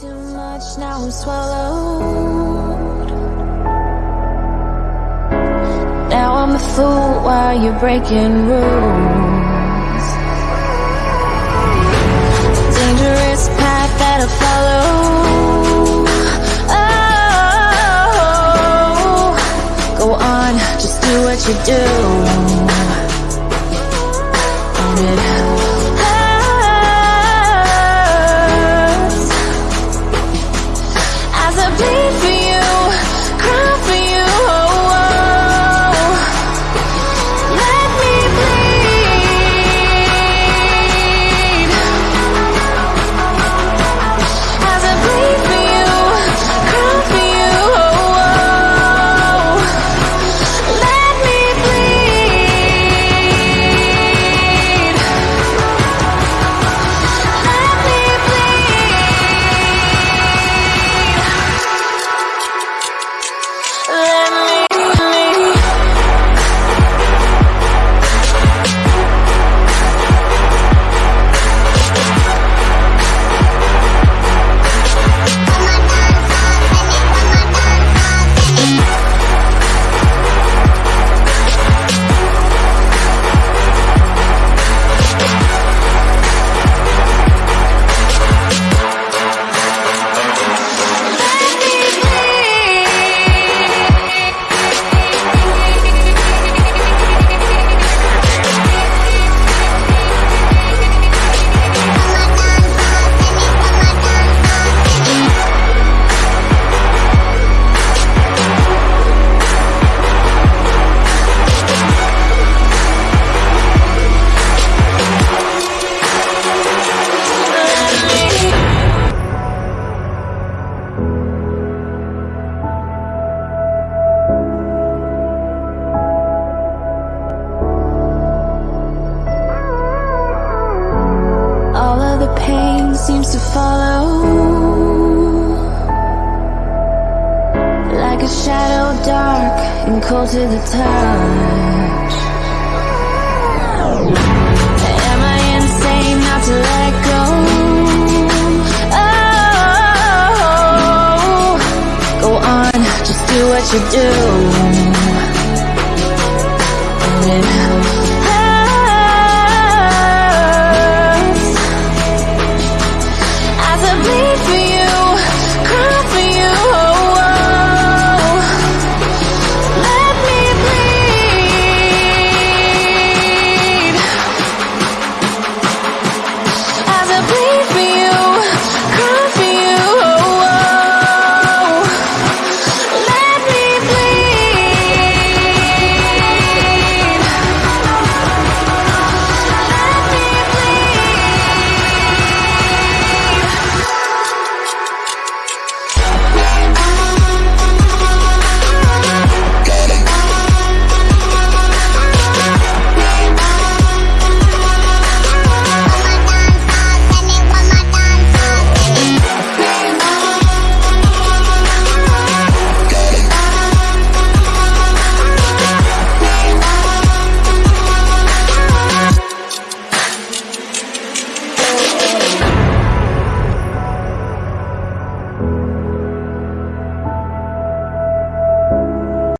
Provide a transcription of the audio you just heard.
too much, now I'm swallowed. Now I'm a fool while you're breaking rules. Dangerous path that I follow. Oh, go on, just do what you do. Seems to follow. Like a shadow dark and cold to the touch. Am I insane not to let go? Oh, go on, just do what you do